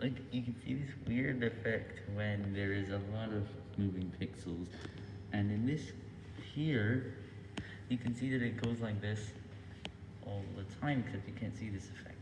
like you can see this weird effect when there is a lot of moving pixels. And in this here you can see that it goes like this all the time because you can't see this effect.